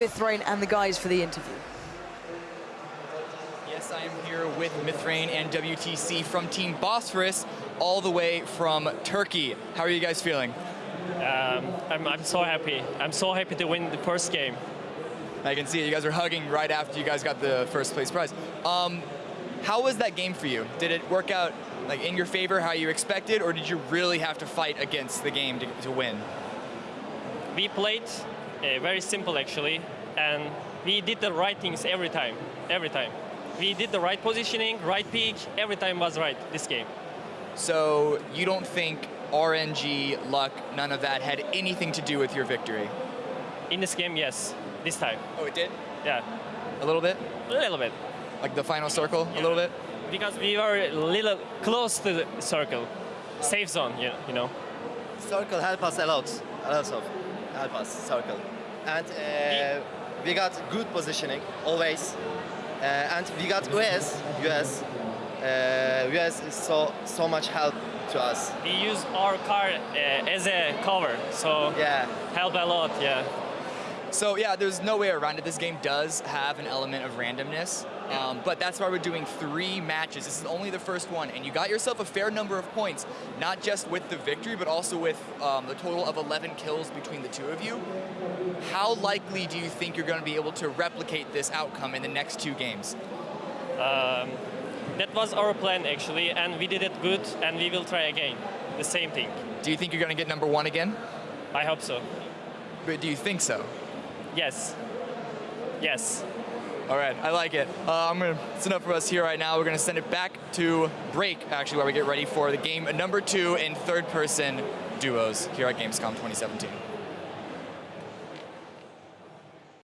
Mithrain and the guys for the interview. Yes, I am here with Mithrain and WTC from Team Bosphorus, all the way from Turkey. How are you guys feeling? Um, I'm, I'm so happy. I'm so happy to win the first game. I can see it. You guys are hugging right after you guys got the first place prize. Um, how was that game for you? Did it work out like in your favor, how you expected, or did you really have to fight against the game to, to win? We played uh, very simple actually, and we did the right things every time. Every time. We did the right positioning, right peek. Every time was right this game. So you don't think RNG, luck, none of that had anything to do with your victory? In this game, yes. This time. Oh, it did? Yeah. A little bit? A little bit. Like the final circle, Yeah. a little bit? Because we were a little close to the circle. Safe zone, you you know. Circle help us a lot, a lot of help us circle, and uh, we got good positioning always, uh, and we got UAZ, UAZ, uh, UAZ is so so much help to us. We use our car uh, as a cover, so Yeah, help a lot, yeah. So yeah, there's no way around it. This game does have an element of randomness, um, but that's why we're doing three matches. This is only the first one, and you got yourself a fair number of points, not just with the victory, but also with um, the total of 11 kills between the two of you. How likely do you think you're going to be able to replicate this outcome in the next two games? Um, that was our plan actually, and we did it good, and we will try again. The same thing. Do you think you're going to get number one again? I hope so. But do you think so? Yes. Yes. All right, I like it. Uh, gonna, it's enough for us here right now. We're gonna send it back to break, actually, while we get ready for the game number two in third person duos here at Gamescom 2017.